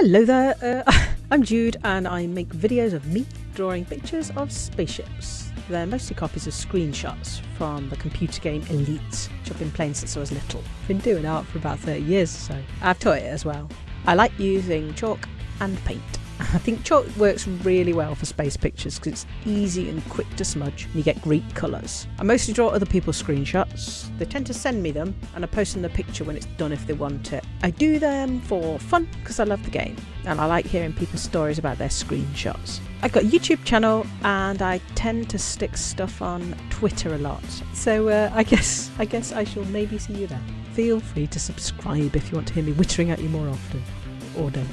Hello there, uh, I'm Jude and I make videos of me drawing pictures of spaceships. They're mostly copies of screenshots from the computer game Elite, which I've been playing since I was little. I've been doing art for about 30 years or so. I've taught it as well. I like using chalk and paint. I think chalk works really well for space pictures because it's easy and quick to smudge and you get great colours. I mostly draw other people's screenshots. They tend to send me them and I post them the picture when it's done if they want it. I do them for fun because I love the game and I like hearing people's stories about their screenshots. I've got a YouTube channel and I tend to stick stuff on Twitter a lot. So uh, I guess I guess I shall maybe see you there. Feel free to subscribe if you want to hear me wittering at you more often. Or don't.